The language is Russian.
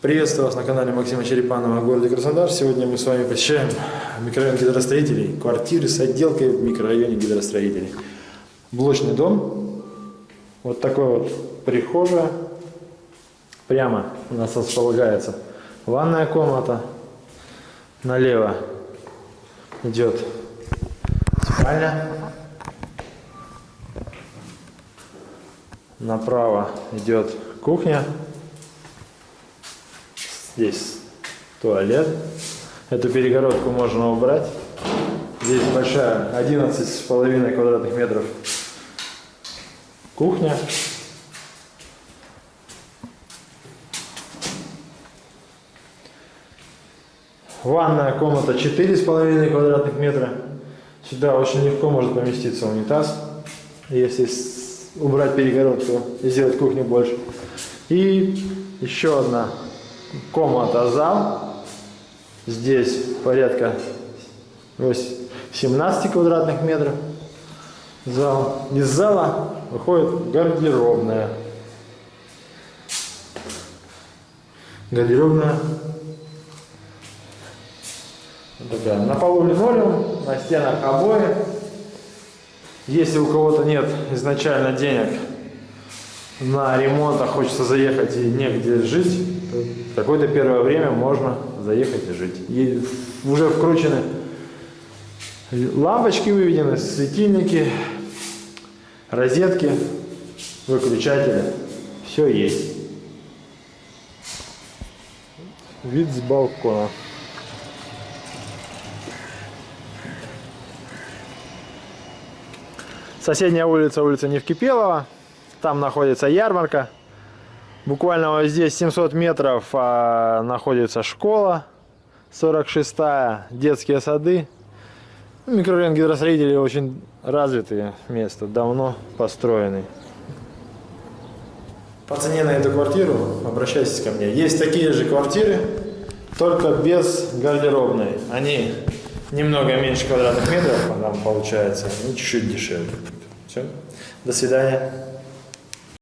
Приветствую вас на канале Максима Черепанова о городе Краснодар. Сегодня мы с вами посещаем микрорайон гидростроителей, квартиры с отделкой в микрорайоне гидростроителей. Блочный дом, вот такой вот прихожая, прямо у нас располагается ванная комната, налево идет спальня, направо идет кухня, Здесь туалет. Эту перегородку можно убрать. Здесь большая, 11,5 квадратных метров кухня. Ванная комната 4,5 квадратных метра. Сюда очень легко может поместиться унитаз, если убрать перегородку и сделать кухню больше. И еще одна комната зал. Здесь порядка 17 квадратных метров зал. Из зала выходит гардеробная. Гардеробная. Вот такая. На полу линолеум, на стенах обои. Если у кого-то нет изначально денег на ремонт, а хочется заехать и негде жить, какое-то первое время можно заехать и жить. И уже вкручены лампочки выведены, светильники, розетки, выключатели. Все есть. Вид с балкона. Соседняя улица, улица Невкипелова. Там находится ярмарка. Буквально вот здесь 700 метров а, находится школа 46-я, детские сады. Микрорайон гидростроителей очень развитые место, давно построенный. По цене на эту квартиру обращайтесь ко мне. Есть такие же квартиры, только без гардеробной. Они немного меньше квадратных метров, а там получается, ну чуть-чуть дешевле. Все. До свидания.